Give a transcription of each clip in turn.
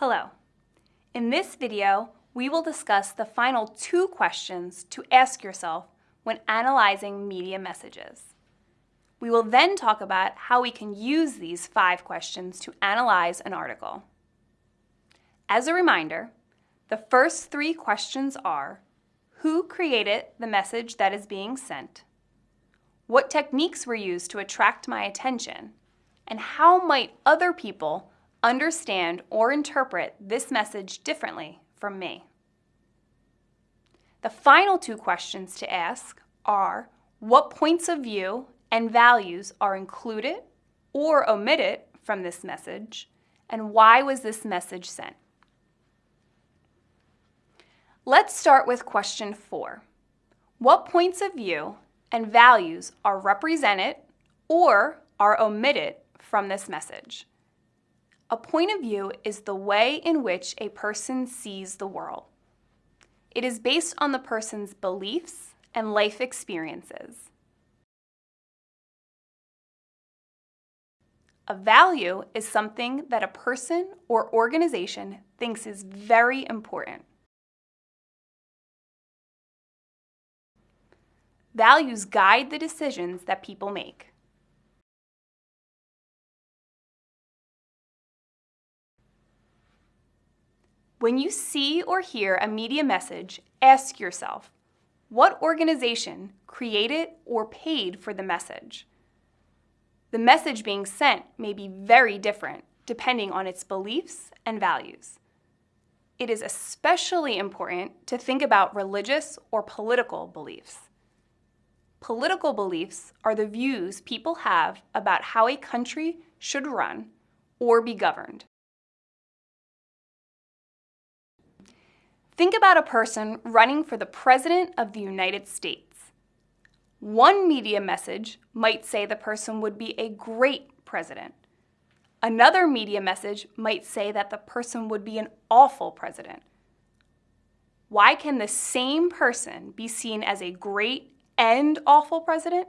Hello. In this video, we will discuss the final two questions to ask yourself when analyzing media messages. We will then talk about how we can use these five questions to analyze an article. As a reminder, the first three questions are, who created the message that is being sent? What techniques were used to attract my attention? And how might other people understand or interpret this message differently from me? The final two questions to ask are what points of view and values are included or omitted from this message, and why was this message sent? Let's start with question four. What points of view and values are represented or are omitted from this message? A point of view is the way in which a person sees the world. It is based on the person's beliefs and life experiences. A value is something that a person or organization thinks is very important. Values guide the decisions that people make. When you see or hear a media message, ask yourself, what organization created or paid for the message? The message being sent may be very different depending on its beliefs and values. It is especially important to think about religious or political beliefs. Political beliefs are the views people have about how a country should run or be governed. Think about a person running for the President of the United States. One media message might say the person would be a great president. Another media message might say that the person would be an awful president. Why can the same person be seen as a great and awful president?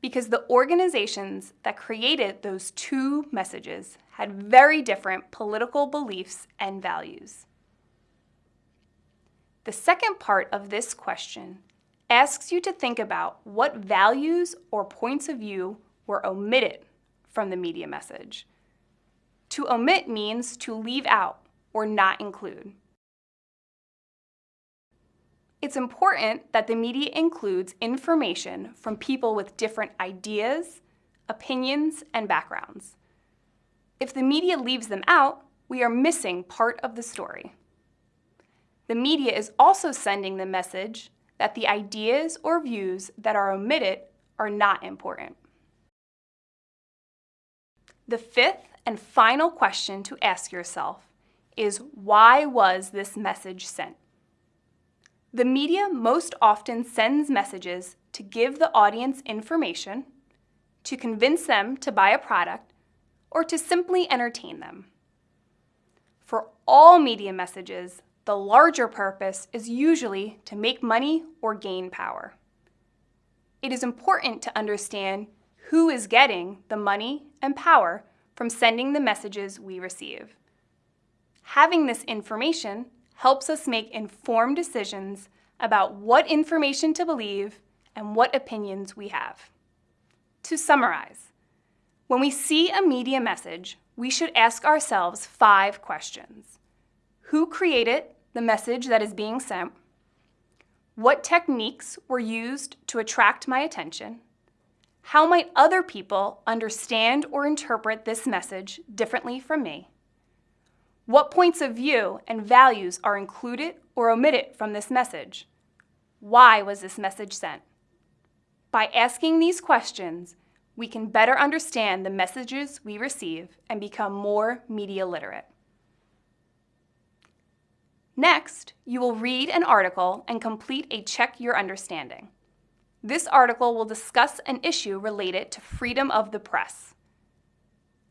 Because the organizations that created those two messages had very different political beliefs and values. The second part of this question asks you to think about what values or points of view were omitted from the media message. To omit means to leave out or not include. It's important that the media includes information from people with different ideas, opinions, and backgrounds. If the media leaves them out, we are missing part of the story. The media is also sending the message that the ideas or views that are omitted are not important. The fifth and final question to ask yourself is why was this message sent? The media most often sends messages to give the audience information, to convince them to buy a product, or to simply entertain them. For all media messages, the larger purpose is usually to make money or gain power. It is important to understand who is getting the money and power from sending the messages we receive. Having this information helps us make informed decisions about what information to believe and what opinions we have. To summarize, when we see a media message, we should ask ourselves five questions. Who created the message that is being sent? What techniques were used to attract my attention? How might other people understand or interpret this message differently from me? What points of view and values are included or omitted from this message? Why was this message sent? By asking these questions, we can better understand the messages we receive and become more media literate. Next, you will read an article and complete a Check Your Understanding. This article will discuss an issue related to freedom of the press.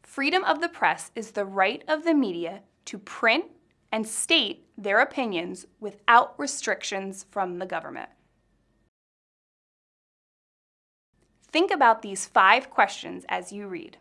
Freedom of the press is the right of the media to print and state their opinions without restrictions from the government. Think about these five questions as you read.